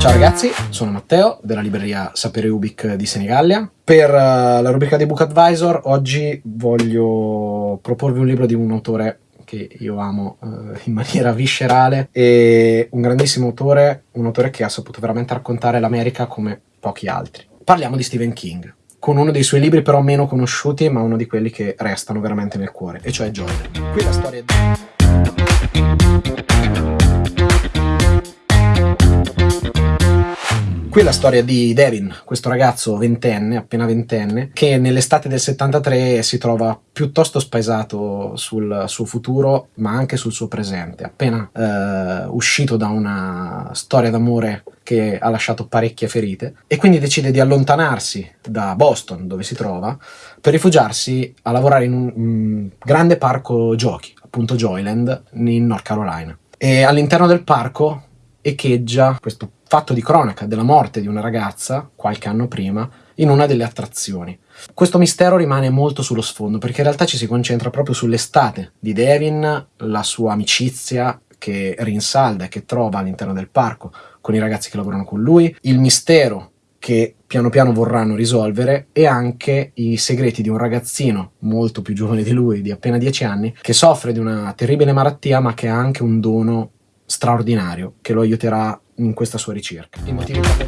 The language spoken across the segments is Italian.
Ciao ragazzi, sono Matteo della libreria Sapere Ubic di Senigallia. Per uh, la rubrica di Book Advisor oggi voglio proporvi un libro di un autore che io amo uh, in maniera viscerale e un grandissimo autore, un autore che ha saputo veramente raccontare l'America come pochi altri. Parliamo di Stephen King, con uno dei suoi libri però meno conosciuti ma uno di quelli che restano veramente nel cuore, e cioè Joy. Qui la storia di... Qui è la storia di Devin, questo ragazzo ventenne, appena ventenne, che nell'estate del 73 si trova piuttosto spaesato sul suo futuro, ma anche sul suo presente. Appena eh, uscito da una storia d'amore che ha lasciato parecchie ferite, e quindi decide di allontanarsi da Boston, dove si trova, per rifugiarsi a lavorare in un, un grande parco giochi, appunto Joyland, in North Carolina. E all'interno del parco echeggia questo fatto di cronaca della morte di una ragazza, qualche anno prima, in una delle attrazioni. Questo mistero rimane molto sullo sfondo, perché in realtà ci si concentra proprio sull'estate di Devin, la sua amicizia che rinsalda e che trova all'interno del parco con i ragazzi che lavorano con lui, il mistero che piano piano vorranno risolvere e anche i segreti di un ragazzino molto più giovane di lui, di appena 10 anni, che soffre di una terribile malattia ma che ha anche un dono straordinario che lo aiuterà in questa sua ricerca. I motivi per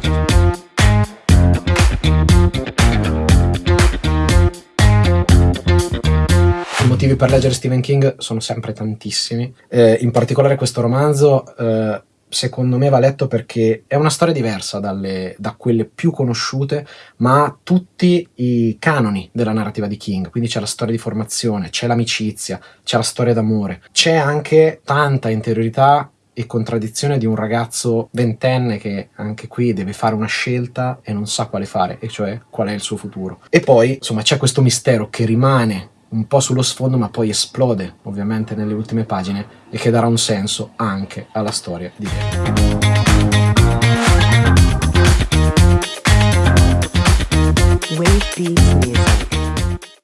I motivi per leggere Stephen King sono sempre tantissimi, eh, in particolare questo romanzo eh, secondo me va letto perché è una storia diversa dalle, da quelle più conosciute, ma ha tutti i canoni della narrativa di King, quindi c'è la storia di formazione, c'è l'amicizia, c'è la storia d'amore, c'è anche tanta interiorità e contraddizione di un ragazzo ventenne che anche qui deve fare una scelta e non sa quale fare, e cioè qual è il suo futuro. E poi, insomma, c'è questo mistero che rimane un po' sullo sfondo ma poi esplode ovviamente nelle ultime pagine e che darà un senso anche alla storia di Depp. Wave Beats Music.